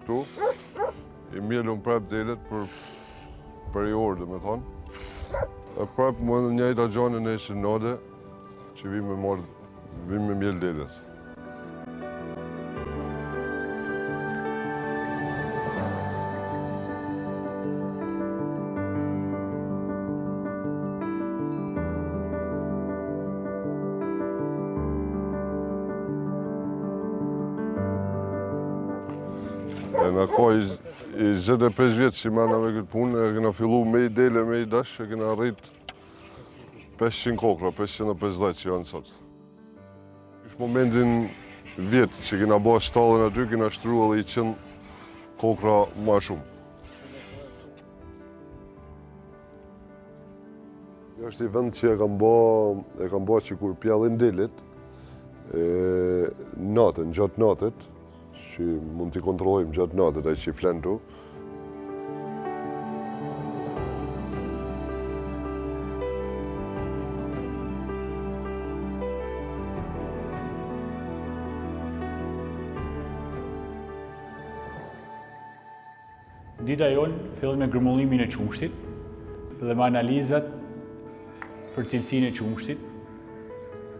Këtu, i mjelim prapë delet për për i orë, domethënë. E prapë në të njëjta zgjohena nesër, që vim me marrë, vim me mjelë delet. E na ka i 25 vjet që merrena me këtë punë, e kena fillu me i dele, me i dash, e kena rritë 500 kokrra, 550 që janë sot. Kështu momentin vjet që kena ba shtallën aty, kena shtru edhe i qind kokrra ma shumë. Kjo është i vend që e kam ba, e kam ba që kur pjellin delet, e, natën, gjatë natët, që mund t'i kontrollojmë gjatë natët, e që flen këtu, Dita jonë fillon me grumbullimin e qumështit dhe me analizat për cilësinë e qumështit,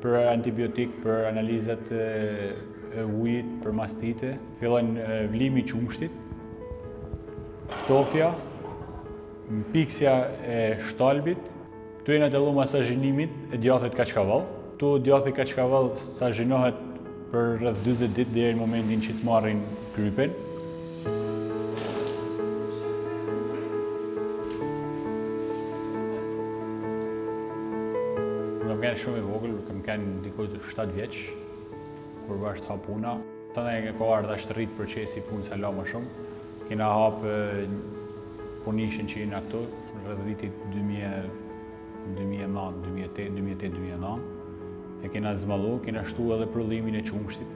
për antibiotik, për analizat e ujit, për mastite. Fillon vlimi i qumështit, ftofja, mpiksja e shtalpit, Këtu jena të luma sa zhinimit e djathit ka qka val. Këtu djathi kaçkavall stazhionohet për rreth 20 ditë deri në momentin që të marrin krypen. Kam kenë shumë i vogël, kam kenë diku 7 vjeç, kur asht hapë puna. Tue ardhë asht rritë procesi i punës sa ma shumë. Kena hapë punishten që jena këtu, rreth vitit 2009-2008-2009. E kena zmadhu, kena shtu edhe prodhimin e qumshtit.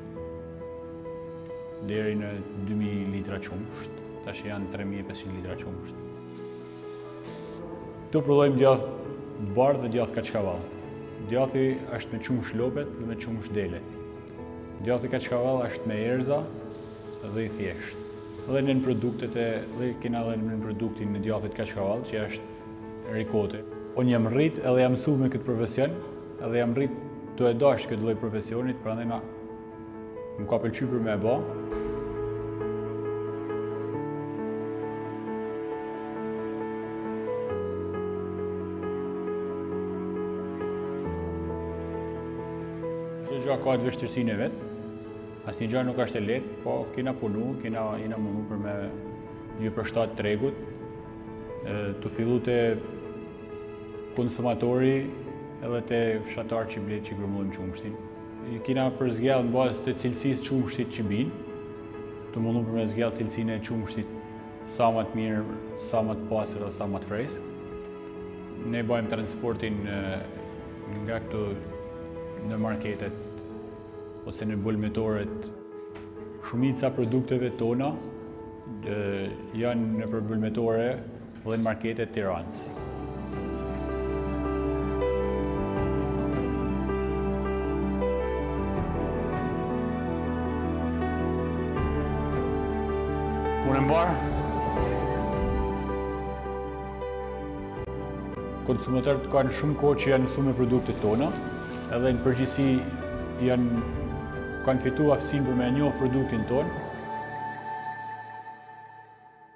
Deri në 2000 litra qumsht, tashi janë 3500 litra qumsht. Këtu prodhojmë djathë të bardhë dhe djathë kaçkavall. Djathi është me qumsht lopet dhe me qumsht delet. Djathi kaçkavall është me erëza dhe i thjeshtë. Dhe nënproduktet e dhe kena dhe nënproduktin e djathit kaçkavall që është rikota. Unë jam rrit edhe jam msu me këtë profesion, edhe jam rrit tu e dashtë këtë lloj profesionit, prandaj më ka pëlqy për me e ba. Çdo gjë ka atë vështirësinë e vet. Asnjë gjë nuk është e lehtë, po kena punu, kena, jena mundu për me ju përshtat tregut. Tu fillu te konsumatori edhe te fshatari që blejmë që grumbullojmë qumështin. Kina për zgjell në bazë të cilësisë qumështit që binë, tu u mundu për me zgjell cilësinë e qumështit Sa më të mirë, sa më të pasur dhe sa më të freskë. Ne bëjmë transportin nga këtu në marketet ose në bulmetoret. Shumica e produkteve tona janë nëpër bulmetore dhe në marketet e Tiranës. Punë e mbarë. Konsumatorët kanë shumë kohë që janë mësuar me produktet tona, edhe në përgjithësi janë kanë fituar aftësinë për me njohë produktin tonë.